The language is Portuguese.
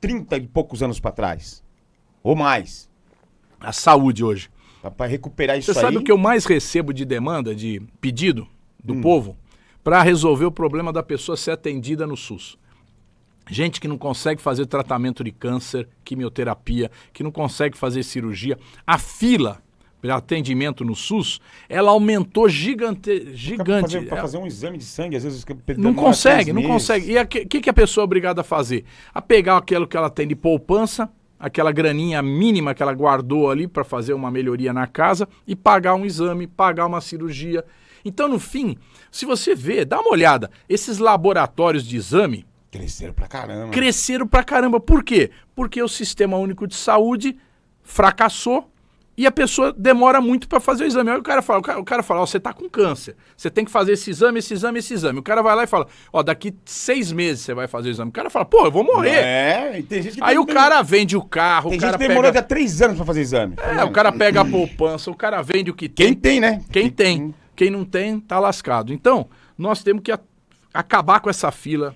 30 e poucos anos pra trás. Ou mais. A saúde hoje. Pra recuperar isso Você aí. sabe o que eu mais recebo de demanda, de pedido do Hum. povo? Para resolver o problema da pessoa ser atendida no SUS. Gente que não consegue fazer tratamento de câncer, quimioterapia, que não consegue fazer cirurgia. A fila para atendimento no SUS, ela aumentou gigante, gigante. fazer, pra fazer um exame de sangue, às vezes. Não consegue, não meses. consegue. E o que, que a pessoa é obrigada a fazer? A pegar aquilo que ela tem de poupança, aquela graninha mínima que ela guardou ali para fazer uma melhoria na casa e pagar um exame, pagar uma cirurgia. Então, no fim, se você vê, dá uma olhada, esses laboratórios de exame Cresceram pra caramba. cresceram pra caramba. Por quê? Porque o Sistema Único de Saúde fracassou e a pessoa demora muito para fazer o exame. Aí o cara fala, o cara, o cara fala, ó, você tá com câncer, você tem que fazer esse exame, esse exame, esse exame. O cara vai lá e fala, ó, daqui seis meses você vai fazer o exame. O cara fala, pô, eu vou morrer. É, tem gente que Aí tem- o cara vende o carro, Tem o cara gente que demorou pega... até três anos pra fazer exame. É, o cara pega a poupança, o cara vende o que tem. Quem tem, né? Quem tem. Quem não tem, tá lascado. Então, nós temos que acabar com essa fila